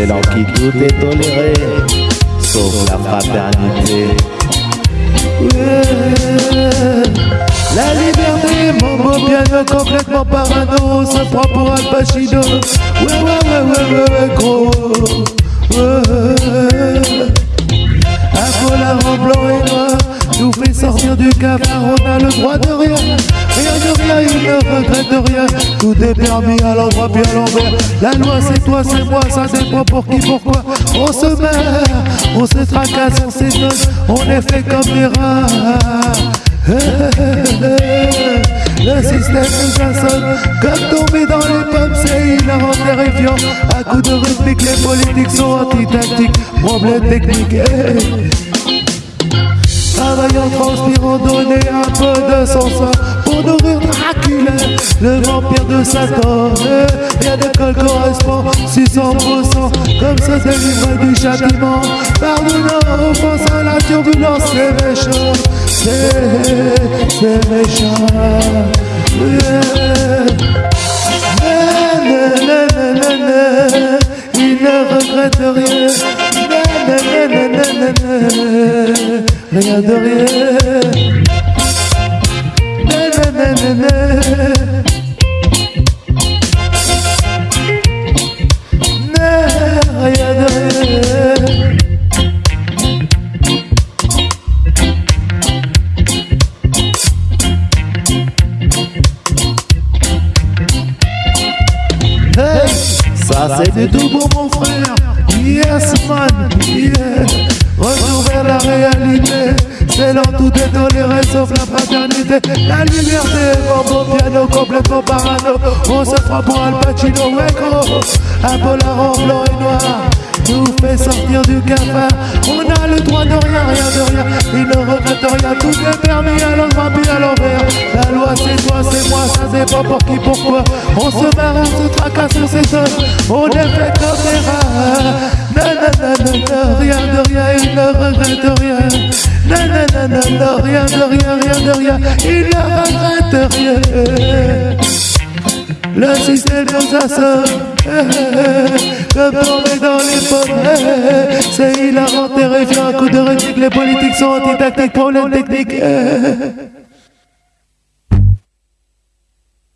dans qui tout est toléré, sauf la fraternité. La liberté, mon beau piano complètement parano, ça prend pour Al Pacino. Ouais, ouais, ouais, ouais, ouais, gros. Un en blanc et noir nous fait sortir du cafard, on a le droit de rien. Rien de rien, il ne regrette rien. Tout est permis à l'endroit puis à l'envers. La loi c'est toi, c'est moi, ça dépend pour qui, pourquoi. On se meurt, on se tracasse, on s'étonne, on est fait comme des rats. Le système nous assomme Comme tomber dans les pommes C'est hilarant, terrifiant À coup de rythmique Les politiques sont anti-tactiques Problème technique Travaillant, transpirant, donner un peu de son Le vampire de Satan Rien de col correspond 600% Comme se délivre du châtiment. Pardonnant, offensant la turbulence. C'est méchant C'est, c'est méchant. Il ne regrette rien. Rien de rien na, na, na, na, na. Na, Rien de rien Hey, ça c'est du tout pour mon frère. Yes man, yeah. Dans tout est toléré sauf la fraternité. La liberté, mon beau piano complètement parano. On se prend pour Al Pacino, ouais gros. Un polar en blanc et noir nous fait sortir du cafard. On a le droit de rien, rien de rien. Il ne regrette rien, tout est permis l'endroit puis à l'envers. La loi c'est toi, c'est moi, ça dépend pour qui, pourquoi. On se marre, on se tracasse, on s'étonne. On est fait comme des rats. Rien de rien, il ne regrette rien. Na, rien de rien, rien de rien, il ne regrette rien. Le système nous assomme Comme tomber dans les pommes. C'est hilarant, terrifiant, un coup de rythmique Les politiques sont anti-tactiques, problème technique